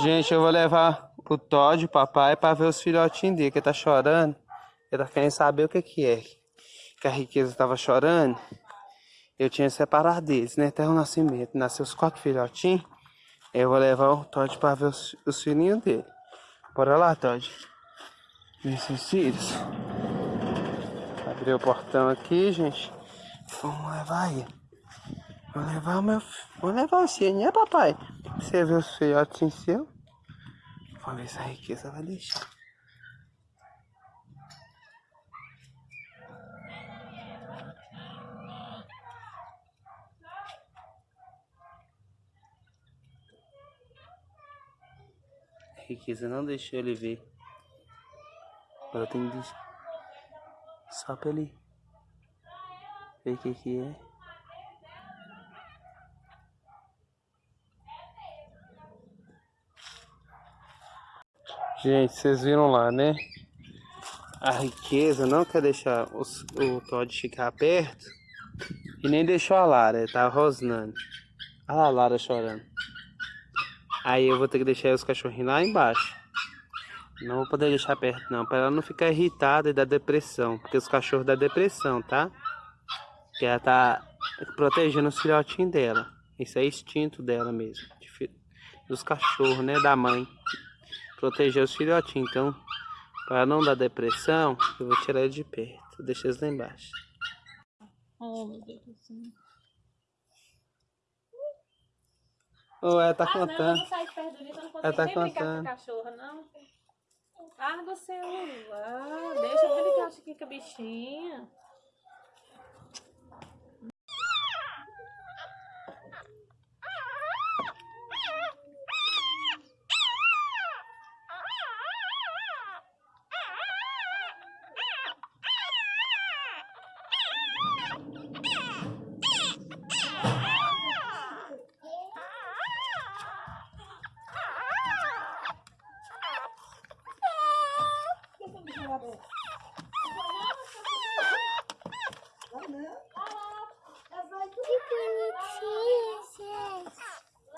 Gente, eu vou levar o Todd, o papai, pra ver os filhotinhos dele, que tá chorando. Ele tá querendo saber o que que é. Que a riqueza tava chorando. Eu tinha separado deles, né? Até o nascimento. Nasceu os quatro filhotinhos. Eu vou levar o Todd pra ver os, os filhinhos dele. Bora lá, Todd. Ver seus filhos. Abrir o portão aqui, gente. Vamos levar ele. Vou levar o meu... Vou levar o seu, né, papai? Você vê os filhotinhos seu? Vamos ver se a riqueza vai deixar. A riqueza não deixou ele ver. Agora tem que deixar. Só pra ele ver o que que é. Gente, vocês viram lá, né? A riqueza não quer deixar os, o Todd ficar perto. E nem deixou a Lara, tá rosnando. Olha lá a Lara chorando. Aí eu vou ter que deixar os cachorrinhos lá embaixo. Não vou poder deixar perto não, para ela não ficar irritada e dar depressão. Porque os cachorros dão depressão, tá? Porque ela tá protegendo os filhotinhos dela. Isso é instinto dela mesmo. Dos cachorros, né? Da mãe proteger os filhotinhos. Então, para não dar depressão, eu vou tirar ele de perto. Deixa eles lá embaixo. Oh, meu Deus do céu. Oh, ela tá ah, contando. Não, de perto eu não consigo ela tá nem contando. brincar com a cachorra, não. Larga o celular. Deixa eu brincar aqui com a bichinha.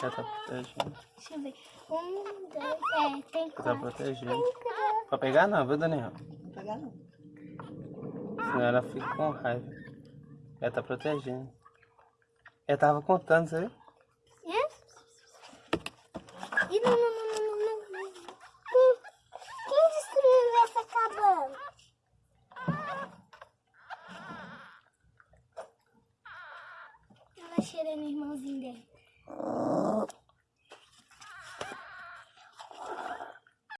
Ela tá protegendo. Deixa eu ver. Um, dois, é, tem quatro. Tá protegendo. Pra pegar não, viu, Daniel? Não pegar não. Senão ela fica com raiva. Ela tá protegendo. Ela tava contando, você viu? É? E não, não, não, não, não. Quem destruiu essa cabana? Ela cheirando o irmãozinho dela.